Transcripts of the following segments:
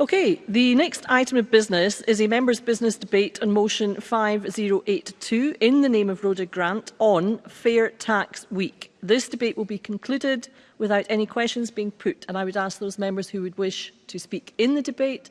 Okay, the next item of business is a Members' Business debate on motion 5082 in the name of Rhoda Grant on Fair Tax Week. This debate will be concluded without any questions being put and I would ask those members who would wish to speak in the debate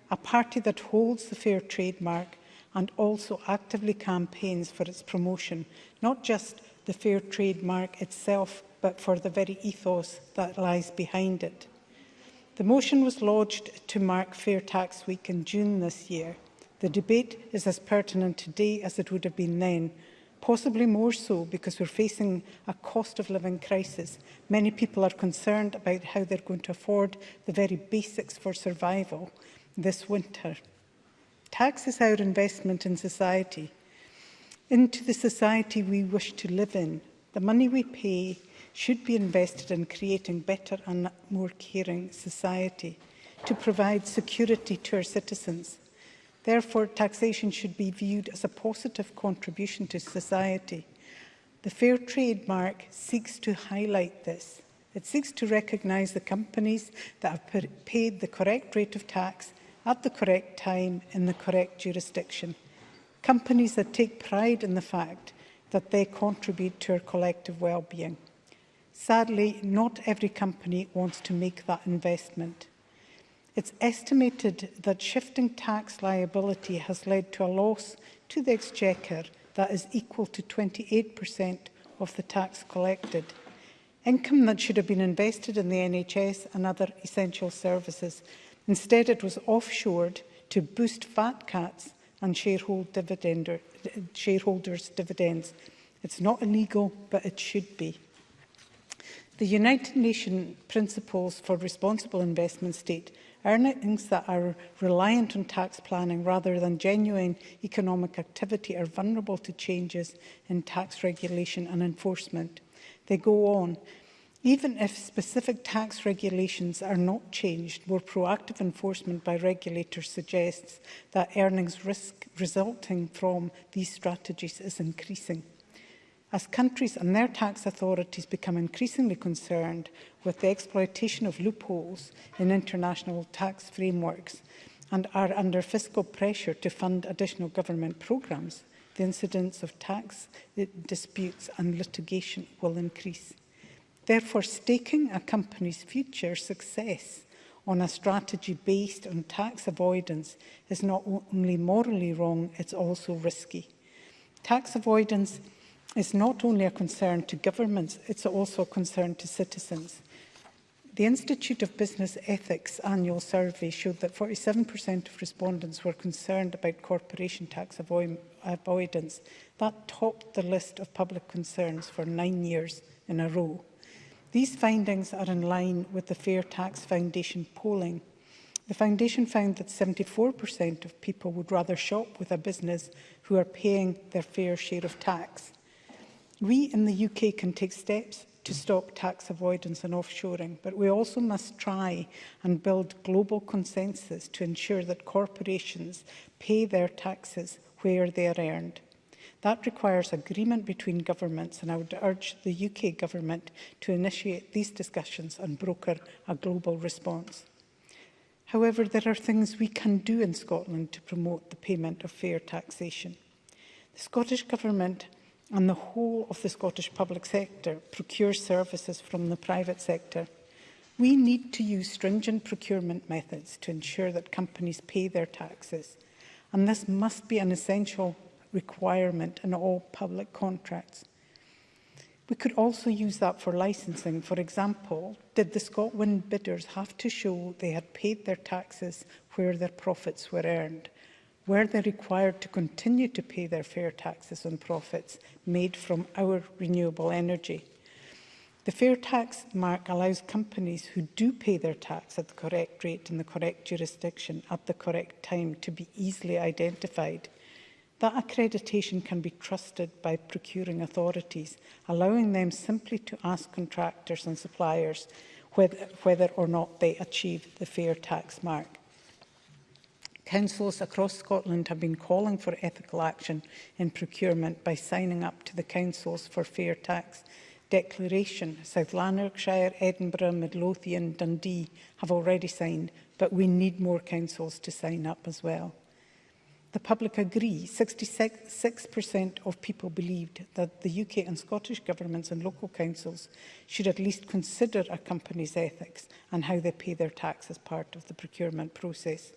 a party that holds the fair trademark and also actively campaigns for its promotion, not just the fair trademark itself, but for the very ethos that lies behind it. The motion was lodged to mark Fair Tax Week in June this year. The debate is as pertinent today as it would have been then, possibly more so because we're facing a cost of living crisis. Many people are concerned about how they're going to afford the very basics for survival this winter. Tax is our investment in society, into the society we wish to live in. The money we pay should be invested in creating better and more caring society to provide security to our citizens. Therefore, taxation should be viewed as a positive contribution to society. The Fair Trade Mark seeks to highlight this. It seeks to recognise the companies that have paid the correct rate of tax at the correct time in the correct jurisdiction. Companies that take pride in the fact that they contribute to our collective well-being. Sadly, not every company wants to make that investment. It's estimated that shifting tax liability has led to a loss to the Exchequer that is equal to 28% of the tax collected. Income that should have been invested in the NHS and other essential services. Instead, it was offshored to boost fat cuts and shareholder shareholders' dividends. It's not illegal, but it should be. The United Nations Principles for Responsible Investment state Earnings that are reliant on tax planning rather than genuine economic activity are vulnerable to changes in tax regulation and enforcement. They go on. Even if specific tax regulations are not changed, more proactive enforcement by regulators suggests that earnings risk resulting from these strategies is increasing. As countries and their tax authorities become increasingly concerned with the exploitation of loopholes in international tax frameworks and are under fiscal pressure to fund additional government programmes, the incidence of tax disputes and litigation will increase. Therefore, staking a company's future success on a strategy based on tax avoidance is not only morally wrong, it's also risky. Tax avoidance is not only a concern to governments, it's also a concern to citizens. The Institute of Business Ethics annual survey showed that 47% of respondents were concerned about corporation tax avoidance. That topped the list of public concerns for nine years in a row. These findings are in line with the Fair Tax Foundation polling. The Foundation found that 74% of people would rather shop with a business who are paying their fair share of tax. We in the UK can take steps to stop tax avoidance and offshoring, but we also must try and build global consensus to ensure that corporations pay their taxes where they are earned. That requires agreement between governments and I would urge the UK government to initiate these discussions and broker a global response. However, there are things we can do in Scotland to promote the payment of fair taxation. The Scottish Government and the whole of the Scottish public sector procure services from the private sector. We need to use stringent procurement methods to ensure that companies pay their taxes, and this must be an essential requirement in all public contracts. We could also use that for licensing. For example, did the ScotWind bidders have to show they had paid their taxes where their profits were earned? were they required to continue to pay their fair taxes on profits made from our renewable energy? The fair tax mark allows companies who do pay their tax at the correct rate in the correct jurisdiction at the correct time to be easily identified. That accreditation can be trusted by procuring authorities, allowing them simply to ask contractors and suppliers whether, whether or not they achieve the fair tax mark. Councils across Scotland have been calling for ethical action in procurement by signing up to the Councils for Fair Tax Declaration. South Lanarkshire, Edinburgh, Midlothian, Dundee have already signed, but we need more councils to sign up as well. The public agree. 66% of people believed that the UK and Scottish governments and local councils should at least consider a company's ethics and how they pay their tax as part of the procurement process.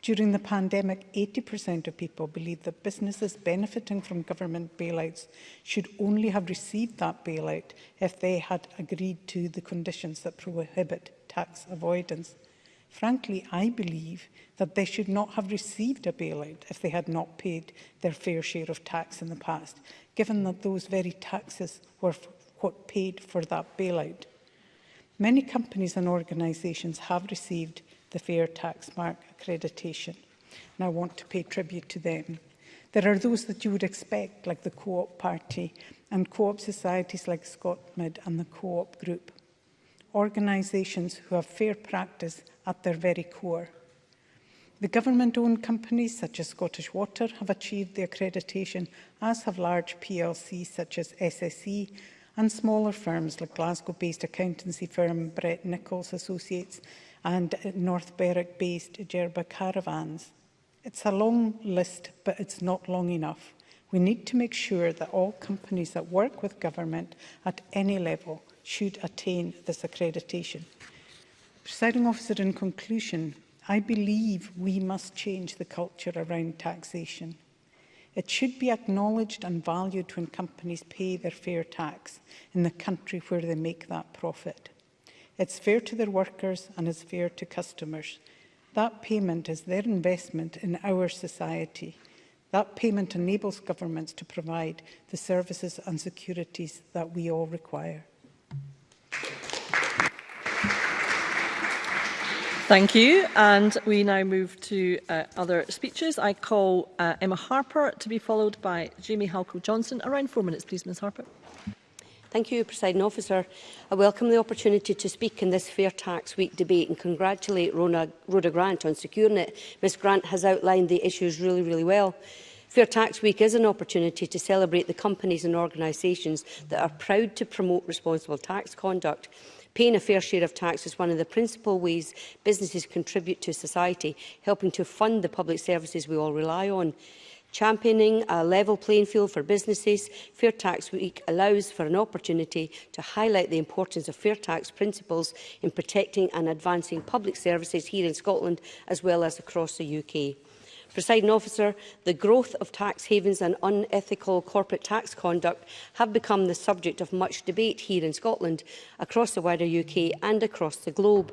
During the pandemic, 80% of people believe that businesses benefiting from government bailouts should only have received that bailout if they had agreed to the conditions that prohibit tax avoidance. Frankly, I believe that they should not have received a bailout if they had not paid their fair share of tax in the past, given that those very taxes were what paid for that bailout. Many companies and organisations have received the Fair Tax Mark accreditation. And I want to pay tribute to them. There are those that you would expect, like the Co-op Party and co-op societies like ScotMid and the Co-op Group. Organisations who have fair practice at their very core. The government-owned companies such as Scottish Water have achieved the accreditation, as have large PLCs such as SSE and smaller firms like Glasgow-based accountancy firm Brett Nichols Associates and North Berwick-based Gerba caravans. It's a long list, but it's not long enough. We need to make sure that all companies that work with government at any level should attain this accreditation. Presiding officer, in conclusion, I believe we must change the culture around taxation. It should be acknowledged and valued when companies pay their fair tax in the country where they make that profit. It's fair to their workers and it's fair to customers. That payment is their investment in our society. That payment enables governments to provide the services and securities that we all require. Thank you. And we now move to uh, other speeches. I call uh, Emma Harper to be followed by Jamie Halco-Johnson. Around four minutes, please, Ms Harper. Thank you, President Officer. I welcome the opportunity to speak in this Fair Tax Week debate and congratulate Rona, Rhoda Grant on securing it. Ms Grant has outlined the issues really, really well. Fair Tax Week is an opportunity to celebrate the companies and organisations that are proud to promote responsible tax conduct. Paying a fair share of tax is one of the principal ways businesses contribute to society, helping to fund the public services we all rely on. Championing a level playing field for businesses, Fair Tax Week allows for an opportunity to highlight the importance of fair tax principles in protecting and advancing public services here in Scotland as well as across the UK. Presiding officer, the growth of tax havens and unethical corporate tax conduct have become the subject of much debate here in Scotland, across the wider UK and across the globe.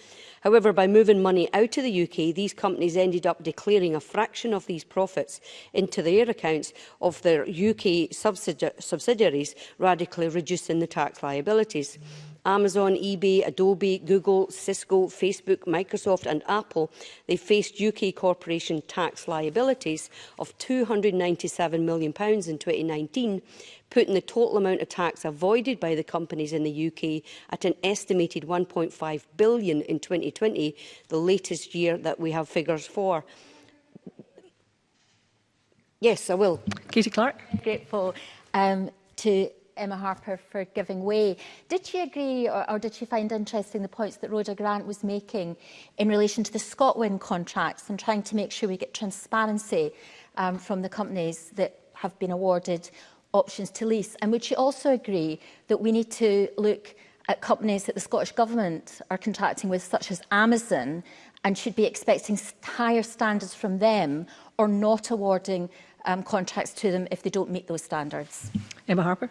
However, by moving money out of the UK, these companies ended up declaring a fraction of these profits into their accounts of their UK subsidi subsidiaries, radically reducing the tax liabilities. Mm -hmm. Amazon, eBay, Adobe, Google, Cisco, Facebook, Microsoft and Apple, they faced UK corporation tax liabilities of £297 million in 2019, putting the total amount of tax avoided by the companies in the UK at an estimated 1.5 billion in 2020, the latest year that we have figures for. Yes, I will. Katie Clark. Grateful um, to Emma Harper for giving way. Did she agree or, or did she find interesting the points that Rhoda Grant was making in relation to the Scotland contracts and trying to make sure we get transparency um, from the companies that have been awarded options to lease? And would she also agree that we need to look at companies that the Scottish Government are contracting with, such as Amazon, and should be expecting higher standards from them or not awarding um, contracts to them if they don't meet those standards? Emma Harper.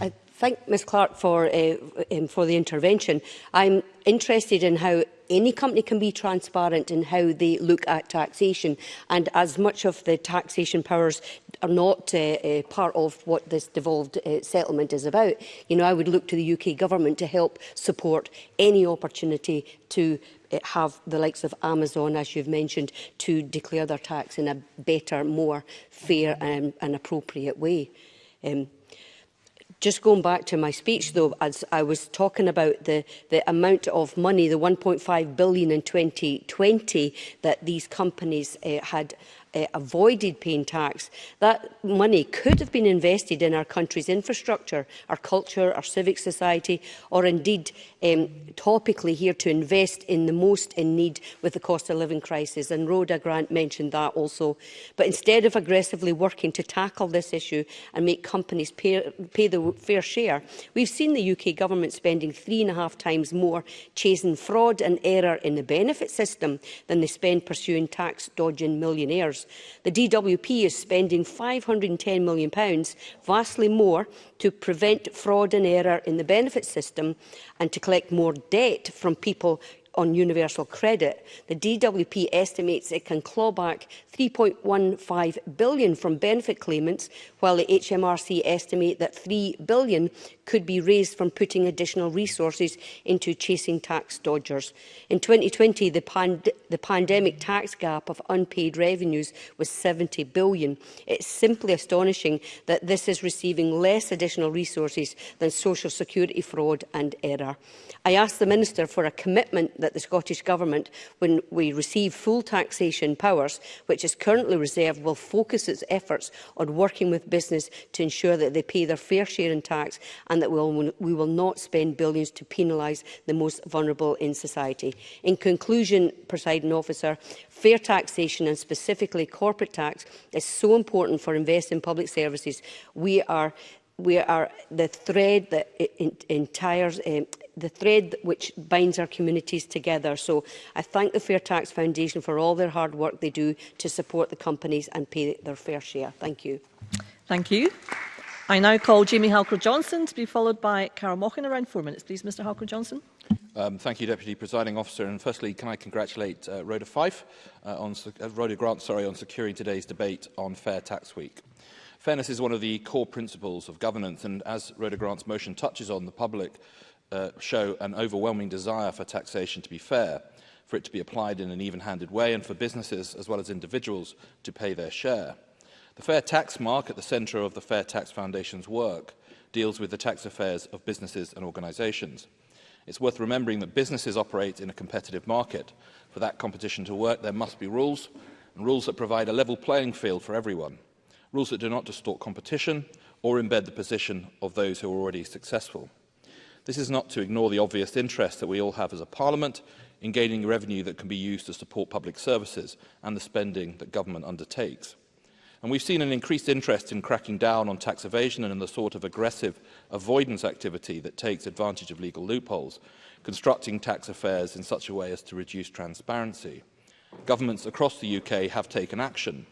I thank Ms Clark for, uh, um, for the intervention. I'm interested in how any company can be transparent in how they look at taxation and as much of the taxation powers are not uh, uh, part of what this devolved uh, settlement is about. You know, I would look to the UK government to help support any opportunity to uh, have the likes of Amazon, as you've mentioned, to declare their tax in a better, more fair and, um, and appropriate way. Um, Just going back to my speech, though, as I was talking about the, the amount of money, the 1.5 billion in 2020 that these companies uh, had uh, avoided paying tax, that money could have been invested in our country's infrastructure, our culture, our civic society, or indeed um, topically here to invest in the most in need with the cost of living crisis. And Rhoda Grant mentioned that also. But instead of aggressively working to tackle this issue and make companies pay, pay the fair share, we've seen the UK government spending three and a half times more chasing fraud and error in the benefit system than they spend pursuing tax-dodging millionaires. The DWP is spending £510 million, vastly more, to prevent fraud and error in the benefit system and to collect more debt from people on universal credit. The DWP estimates it can claw back 3.15 billion from benefit claimants, while the HMRC estimate that 3 billion could be raised from putting additional resources into chasing tax dodgers. In 2020, the, pand the pandemic tax gap of unpaid revenues was 70 billion. It's simply astonishing that this is receiving less additional resources than social security fraud and error. I asked the Minister for a commitment that the Scottish Government, when we receive full taxation powers, which is currently reserved, will focus its efforts on working with business to ensure that they pay their fair share in tax and that we'll, we will not spend billions to penalise the most vulnerable in society. In conclusion, presiding presiding officer, fair taxation and specifically corporate tax is so important for investing in public services. We are we are the thread that entire um, eh, the thread which binds our communities together. So I thank the Fair Tax Foundation for all their hard work they do to support the companies and pay their fair share. Thank you. Thank you. I now call Jimmy Halker-Johnson to be followed by Carol Mochan. Around four minutes, please, Mr Halker-Johnson. Um, thank you, Deputy Presiding Officer. And firstly, can I congratulate uh, Rhoda Fife uh, on uh, Rhoda Grant, sorry, on securing today's debate on Fair Tax Week. Fairness is one of the core principles of governance, and as Rhoda Grant's motion touches on, the public uh, show an overwhelming desire for taxation to be fair, for it to be applied in an even-handed way, and for businesses as well as individuals to pay their share. The Fair Tax Mark, at the centre of the Fair Tax Foundation's work, deals with the tax affairs of businesses and organisations. It's worth remembering that businesses operate in a competitive market. For that competition to work, there must be rules, and rules that provide a level playing field for everyone. Rules that do not distort competition or embed the position of those who are already successful. This is not to ignore the obvious interest that we all have as a parliament in gaining revenue that can be used to support public services and the spending that government undertakes. And we've seen an increased interest in cracking down on tax evasion and in the sort of aggressive avoidance activity that takes advantage of legal loopholes, constructing tax affairs in such a way as to reduce transparency. Governments across the UK have taken action.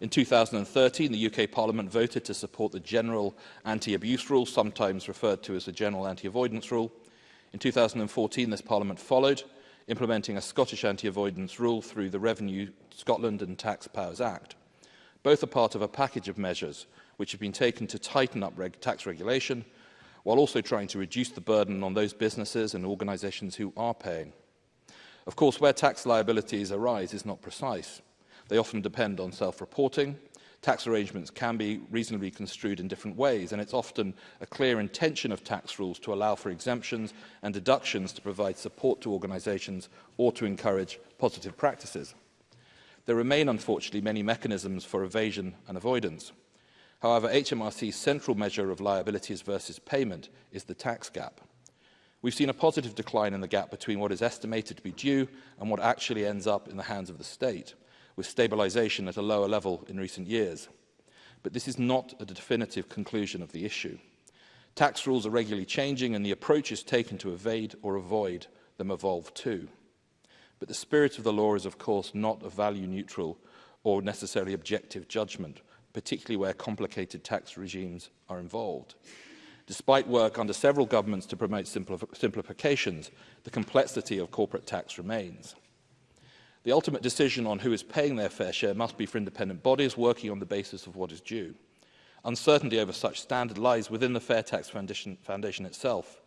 In 2013, the UK Parliament voted to support the General Anti-Abuse Rule, sometimes referred to as the General Anti-Avoidance Rule. In 2014, this Parliament followed, implementing a Scottish anti-avoidance rule through the Revenue Scotland and Tax Powers Act. Both are part of a package of measures which have been taken to tighten up reg tax regulation while also trying to reduce the burden on those businesses and organisations who are paying. Of course, where tax liabilities arise is not precise. They often depend on self-reporting. Tax arrangements can be reasonably construed in different ways, and it's often a clear intention of tax rules to allow for exemptions and deductions to provide support to organisations or to encourage positive practices there remain, unfortunately, many mechanisms for evasion and avoidance. However, HMRC's central measure of liabilities versus payment is the tax gap. We've seen a positive decline in the gap between what is estimated to be due and what actually ends up in the hands of the state, with stabilisation at a lower level in recent years. But this is not a definitive conclusion of the issue. Tax rules are regularly changing and the approaches taken to evade or avoid them evolve too. But the spirit of the law is, of course, not a value-neutral or necessarily objective judgment, particularly where complicated tax regimes are involved. Despite work under several governments to promote simplif simplifications, the complexity of corporate tax remains. The ultimate decision on who is paying their fair share must be for independent bodies working on the basis of what is due. Uncertainty over such standard lies within the Fair Tax Foundation, Foundation itself,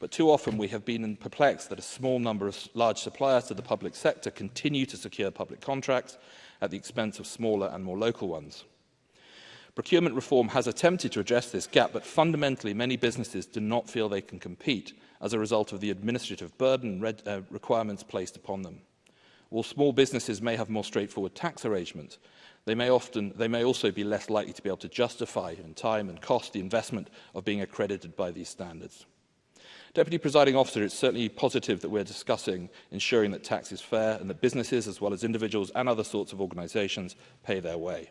But too often we have been perplexed that a small number of large suppliers to the public sector continue to secure public contracts at the expense of smaller and more local ones. Procurement reform has attempted to address this gap, but fundamentally many businesses do not feel they can compete as a result of the administrative burden red, uh, requirements placed upon them. While small businesses may have more straightforward tax arrangements, they may, often, they may also be less likely to be able to justify in time and cost the investment of being accredited by these standards. Deputy Presiding Officer, it's certainly positive that we're discussing ensuring that tax is fair and that businesses, as well as individuals and other sorts of organisations, pay their way.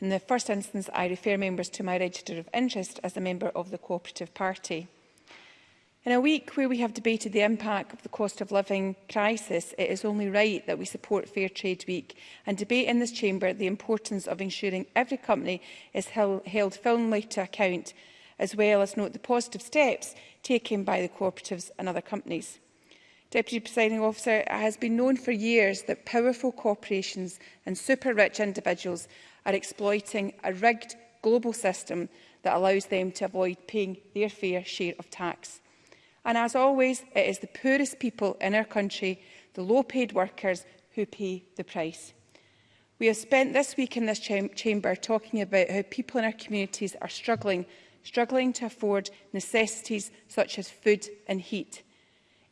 In the first instance, I refer members to my register of interest as a member of the Cooperative Party. In a week where we have debated the impact of the cost of living crisis, it is only right that we support Fair Trade Week and debate in this chamber the importance of ensuring every company is held firmly to account, as well as note the positive steps taken by the cooperatives and other companies. Deputy Presiding Officer, it has been known for years that powerful corporations and super-rich individuals are exploiting a rigged global system that allows them to avoid paying their fair share of tax. And as always, it is the poorest people in our country, the low-paid workers, who pay the price. We have spent this week in this chamber talking about how people in our communities are struggling, struggling to afford necessities such as food and heat.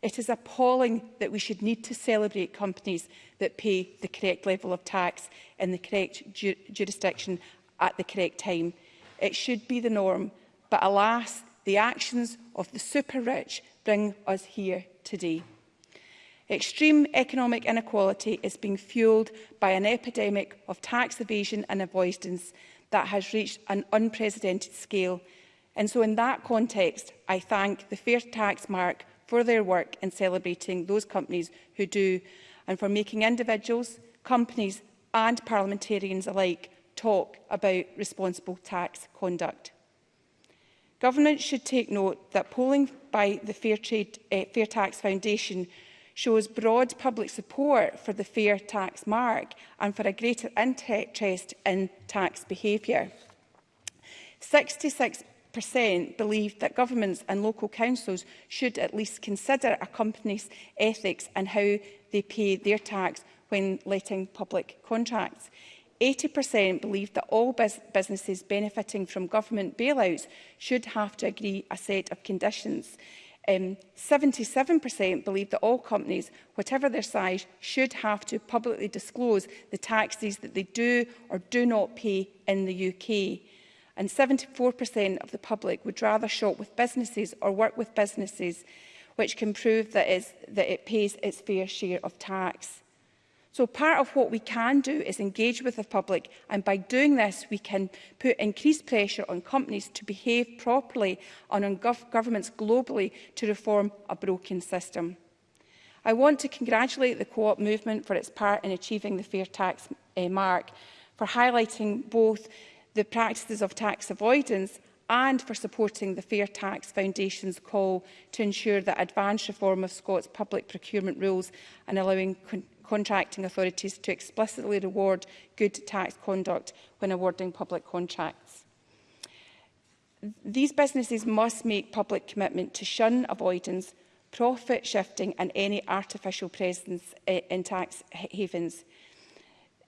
It is appalling that we should need to celebrate companies that pay the correct level of tax in the correct ju jurisdiction at the correct time. It should be the norm, but alas, the actions of the super-rich bring us here today. Extreme economic inequality is being fueled by an epidemic of tax evasion and avoidance that has reached an unprecedented scale. And so in that context, I thank the Fair Tax Mark for their work in celebrating those companies who do and for making individuals, companies and parliamentarians alike talk about responsible tax conduct. Government should take note that polling by the Fair, Trade, uh, Fair Tax Foundation shows broad public support for the fair tax mark and for a greater interest in tax behaviour. 66 believe that governments and local councils should at least consider a company's ethics and how they pay their tax when letting public contracts. 80% believe that all bus businesses benefiting from government bailouts should have to agree a set of conditions. 77% um, believe that all companies, whatever their size, should have to publicly disclose the taxes that they do or do not pay in the UK. And 74% of the public would rather shop with businesses or work with businesses which can prove that, that it pays its fair share of tax. So part of what we can do is engage with the public and by doing this we can put increased pressure on companies to behave properly and on gov governments globally to reform a broken system. I want to congratulate the co-op movement for its part in achieving the fair tax uh, mark, for highlighting both the practices of tax avoidance and for supporting the Fair Tax Foundation's call to ensure that advanced reform of Scots public procurement rules and allowing contracting authorities to explicitly reward good tax conduct when awarding public contracts. These businesses must make public commitment to shun avoidance, profit shifting and any artificial presence eh, in tax havens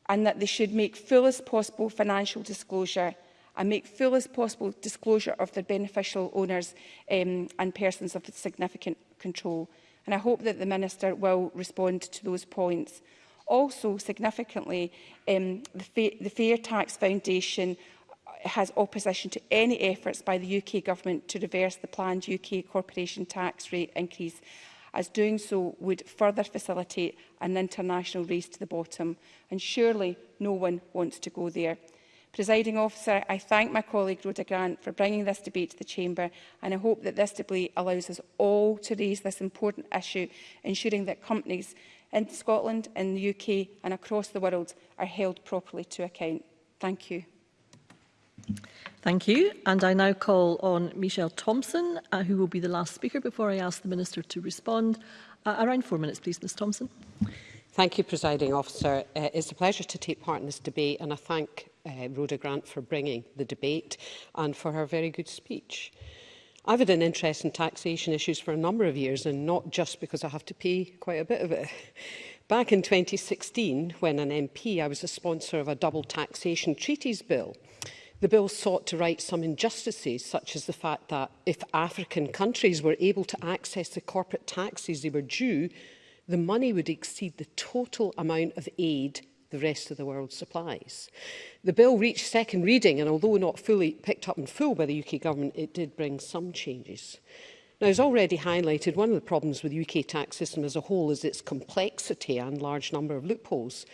and that they should make fullest possible financial disclosure and make fullest possible disclosure of their beneficial owners um, and persons of significant control and I hope that the Minister will respond to those points. Also, significantly, um, the, Fa the Fair Tax Foundation has opposition to any efforts by the UK Government to reverse the planned UK corporation tax rate increase, as doing so would further facilitate an international race to the bottom, and surely no one wants to go there. Presiding officer, I thank my colleague Rhoda Grant for bringing this debate to the Chamber and I hope that this debate allows us all to raise this important issue, ensuring that companies in Scotland, in the UK and across the world are held properly to account. Thank you. Thank you. And I now call on Michelle Thompson, uh, who will be the last speaker before I ask the Minister to respond. Uh, around four minutes, please, Ms Thompson. Thank you, Presiding Officer. Uh, it's a pleasure to take part in this debate and I thank um, Rhoda Grant for bringing the debate and for her very good speech. I've had an interest in taxation issues for a number of years and not just because I have to pay quite a bit of it. Back in 2016, when an MP, I was a sponsor of a double taxation treaties bill. The bill sought to right some injustices, such as the fact that if African countries were able to access the corporate taxes they were due, the money would exceed the total amount of aid the rest of the world supplies. The bill reached second reading and although not fully picked up in full by the UK government, it did bring some changes. Now, as already highlighted, one of the problems with the UK tax system as a whole is its complexity and large number of loopholes.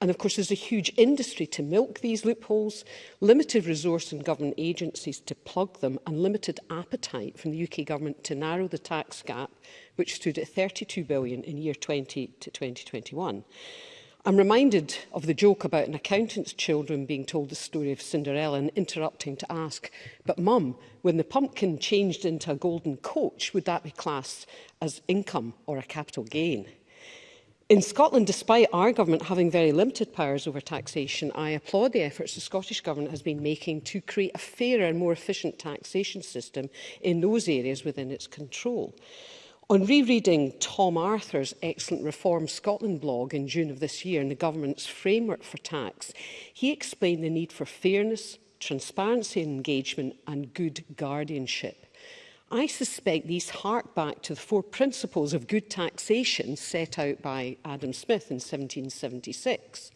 And of course, there's a huge industry to milk these loopholes, limited resource in government agencies to plug them, and limited appetite from the UK government to narrow the tax gap, which stood at 32 billion in year 20 to 2021. I'm reminded of the joke about an accountant's children being told the story of Cinderella and interrupting to ask, but mum, when the pumpkin changed into a golden coach, would that be classed as income or a capital gain? In Scotland, despite our government having very limited powers over taxation, I applaud the efforts the Scottish Government has been making to create a fairer and more efficient taxation system in those areas within its control. On rereading Tom Arthur's excellent Reform Scotland blog in June of this year and the government's framework for tax, he explained the need for fairness, transparency and engagement and good guardianship. I suspect these hark back to the four principles of good taxation set out by Adam Smith in 1776.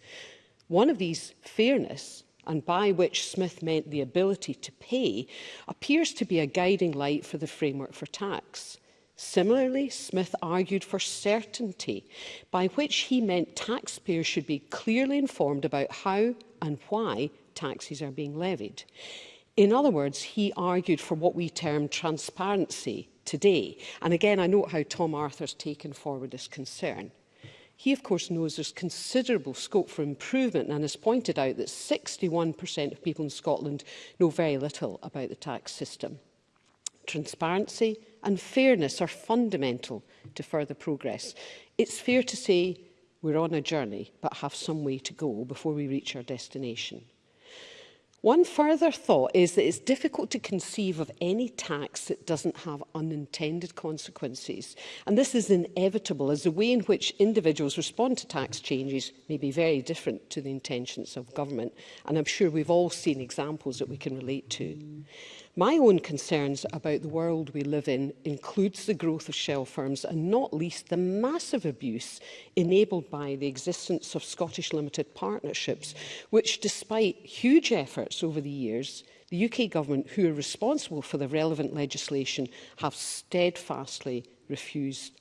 One of these, fairness, and by which Smith meant the ability to pay, appears to be a guiding light for the framework for tax. Similarly, Smith argued for certainty, by which he meant taxpayers should be clearly informed about how and why taxes are being levied. In other words, he argued for what we term transparency today. And again, I note how Tom Arthur's taken forward this concern. He, of course, knows there's considerable scope for improvement and has pointed out that 61% of people in Scotland know very little about the tax system. Transparency, and fairness are fundamental to further progress. It's fair to say we're on a journey but have some way to go before we reach our destination. One further thought is that it's difficult to conceive of any tax that doesn't have unintended consequences. And this is inevitable as the way in which individuals respond to tax changes may be very different to the intentions of government. And I'm sure we've all seen examples that we can relate to. Mm. My own concerns about the world we live in includes the growth of shell firms and not least the massive abuse enabled by the existence of Scottish limited partnerships, which despite huge efforts over the years, the UK government, who are responsible for the relevant legislation, have steadfastly refused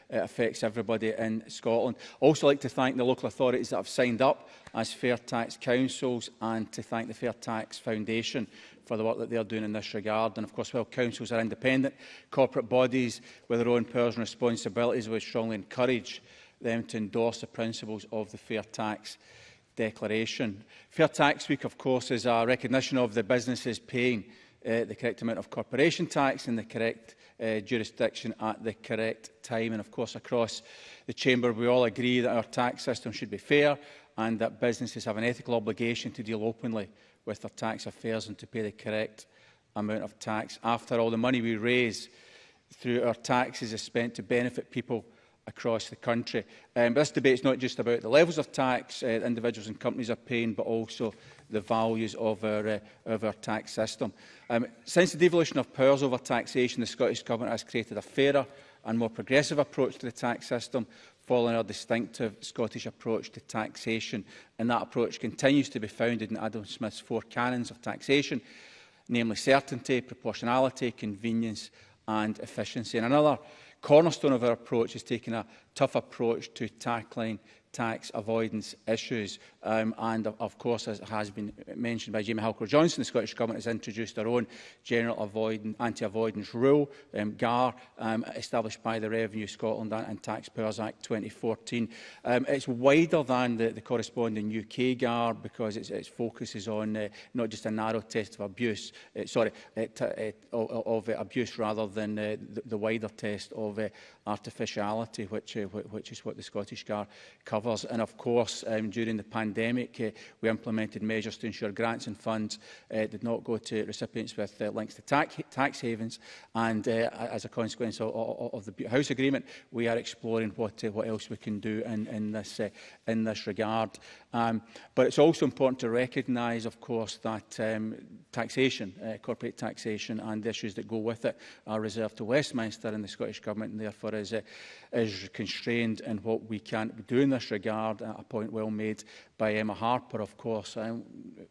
it affects everybody in Scotland. Also like to thank the local authorities that have signed up as Fair Tax Councils and to thank the Fair Tax Foundation for the work that they're doing in this regard. And of course, while councils are independent, corporate bodies with their own powers and responsibilities, we strongly encourage them to endorse the principles of the Fair Tax Declaration. Fair Tax Week, of course, is a recognition of the businesses paying uh, the correct amount of corporation tax in the correct uh, jurisdiction at the correct time. And of course, across the Chamber, we all agree that our tax system should be fair and that businesses have an ethical obligation to deal openly with their tax affairs and to pay the correct amount of tax. After all, the money we raise through our taxes is spent to benefit people across the country. Um, but this debate is not just about the levels of tax uh, individuals and companies are paying, but also the values of our, uh, of our tax system. Um, since the devolution of powers over taxation, the Scottish Government has created a fairer and more progressive approach to the tax system, following our distinctive Scottish approach to taxation. And that approach continues to be founded in Adam Smith's four canons of taxation, namely certainty, proportionality, convenience and efficiency. And another cornerstone of our approach is taking a tough approach to tackling tax avoidance issues. Um, and of course, as has been mentioned by Jamie Halker Johnson, the Scottish Government has introduced their own general avoidance, anti-avoidance rule, um, GAR, um, established by the Revenue Scotland and Taxpayers Act 2014. Um, it's wider than the, the corresponding UK GAR because it's, it focuses on uh, not just a narrow test of abuse, uh, sorry, uh, uh of uh, abuse rather than uh, the, the, wider test of artificiality, which, which is what the Scottish GAR covers covers. And of course, um, during the pandemic, uh, we implemented measures to ensure grants and funds uh, did not go to recipients with uh, links to tax, tax havens. And uh, as a consequence of, of, of the House Agreement, we are exploring what, uh, what else we can do in, in, this, uh, in this regard. Um, but it's also important to recognise, of course, that um, taxation, uh, corporate taxation and the issues that go with it are reserved to Westminster and the Scottish Government and therefore is uh, is constrained in what we can do in this regard, a point well made by Emma Harper, of course. Um,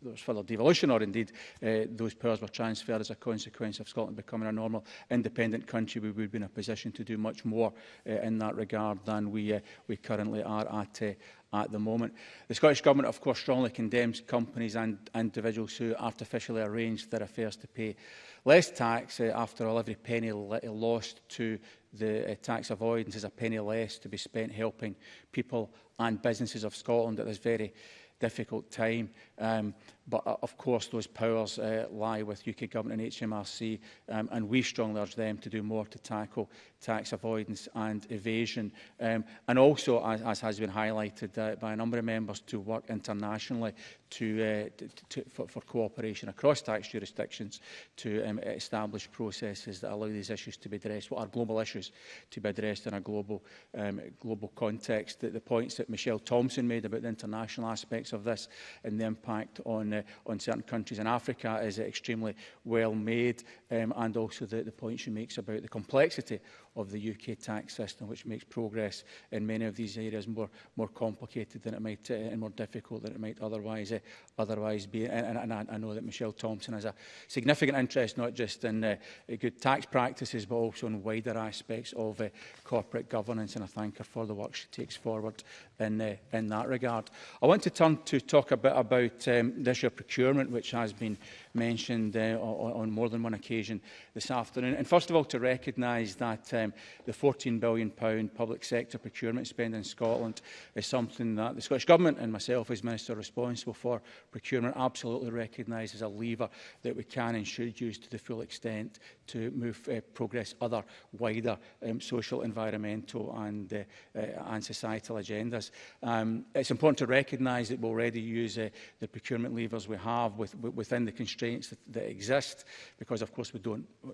there was further devolution, or indeed uh, those powers were transferred as a consequence of Scotland becoming a normal independent country. We would be in a position to do much more uh, in that regard than we, uh, we currently are at, uh, at the moment. The Scottish Government, of course, strongly condemns companies and individuals who artificially arrange their affairs to pay less tax. Uh, after all, every penny lost to the uh, tax avoidance is a penny less to be spent helping people and businesses of Scotland at this very difficult time. Um, But uh, of course, those powers uh, lie with UK Government and HMRC, um, and we strongly urge them to do more to tackle tax avoidance and evasion. Um, and also, as, as has been highlighted uh, by a number of members, to work internationally to, uh, to, to, for, for cooperation across tax jurisdictions to um, establish processes that allow these issues to be addressed, what are global issues to be addressed in a global, um, global context. The, the points that Michelle Thompson made about the international aspects of this and the impact on uh, on certain countries. in Africa is extremely well made um, and also the, the points she makes about the complexity of the UK tax system, which makes progress in many of these areas more, more complicated than it might uh, and more difficult than it might otherwise uh, otherwise be. And, and, and I, know that Michelle Thompson has a significant interest not just in uh, good tax practices, but also in wider aspects of uh, corporate governance. And I thank her for the work she takes forward in, uh, in that regard. I want to turn to talk a bit about um, this year procurement, which has been mentioned uh, on, on more than one occasion this afternoon. And first of all, to recognise that um, the £14 billion public sector procurement spend in Scotland is something that the Scottish Government and myself as Minister responsible for procurement absolutely recognise as a lever that we can and should use to the full extent to move uh, progress other wider um, social, environmental and, uh, uh, and societal agendas. Um, it's important to recognise that we already use uh, the procurement levers we have with, within the constraints constraints that, that exist because, of course, we don't uh,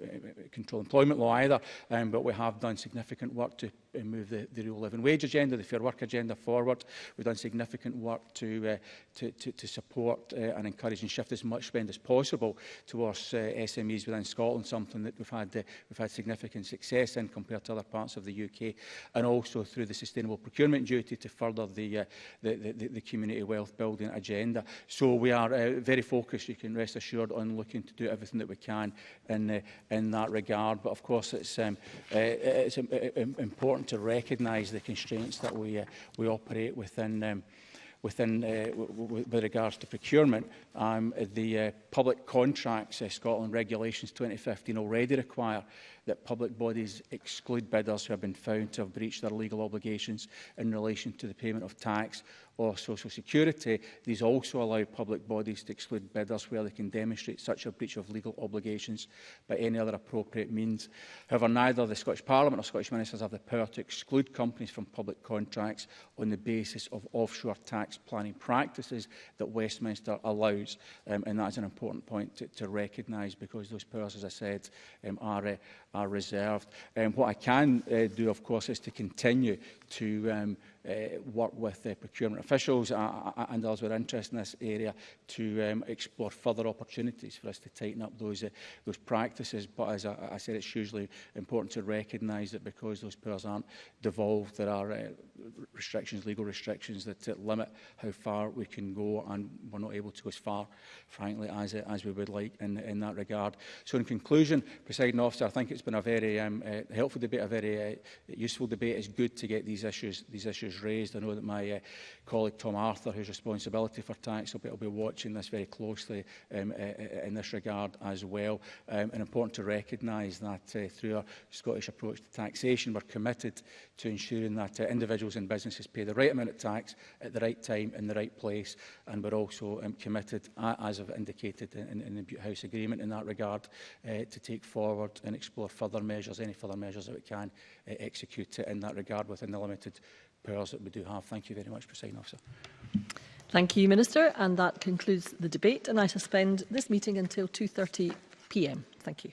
control employment law either, um, but we have done significant work to Uh, move the, the real living wage agenda, the fair work agenda forward. We've done significant work to, uh, to, to, to support uh, and encourage and shift as much spend as possible towards uh, SMEs within Scotland, something that we've had, uh, we've had significant success in compared to other parts of the UK, and also through the sustainable procurement duty to further the, uh, the, the, the community wealth building agenda. So we are uh, very focused, you can rest assured, on looking to do everything that we can in, uh, in that regard. But of course, it's, um, uh, it's um, important important to recognise the constraints that we, uh, we operate within um, within uh, with regards to procurement, um, the uh, public contracts uh, Scotland regulations 2015 already require that public bodies exclude bidders who have been found to have breached their legal obligations in relation to the payment of tax or social security, these also allow public bodies to exclude bidders where they can demonstrate such a breach of legal obligations by any other appropriate means. However, neither the Scottish Parliament or Scottish Ministers have the power to exclude companies from public contracts on the basis of offshore tax planning practices that Westminster allows. Um, and that's an important point to, to recognise because those powers, as I said, um, are, uh, are reserved. Um, what I can uh, do, of course, is to continue to um, uh, work with uh, procurement officials uh, uh, uh and those with interest in this area to um, explore further opportunities for us to tighten up those, uh, those practices. But as I, I said, it's hugely important to recognise that because those powers aren't devolved, there are uh, restrictions, legal restrictions that uh, limit how far we can go and we're not able to as far, frankly, as, uh, as we would like in, in that regard. So in conclusion, presiding officer, I think it's it's been a very um, uh, helpful debate, a very uh, useful debate. It's good to get these issues these issues raised. I know that my uh, colleague Tom Arthur, who's responsibility for tax, will be, will be watching this very closely um, uh, uh, in this regard as well. Um, and important to recognise that uh, through our Scottish approach to taxation, we're committed to ensuring that uh, individuals and businesses pay the right amount of tax at the right time in the right place. And we're also um, committed, uh, as I've indicated in, in the House Agreement in that regard, uh, to take forward and explore or further measures, any further measures that we can uh, execute in that regard within the limited powers that we do have. Thank you very much, President Officer. Thank you, Minister. And that concludes the debate. And I suspend this meeting until 2.30 p.m. Thank you.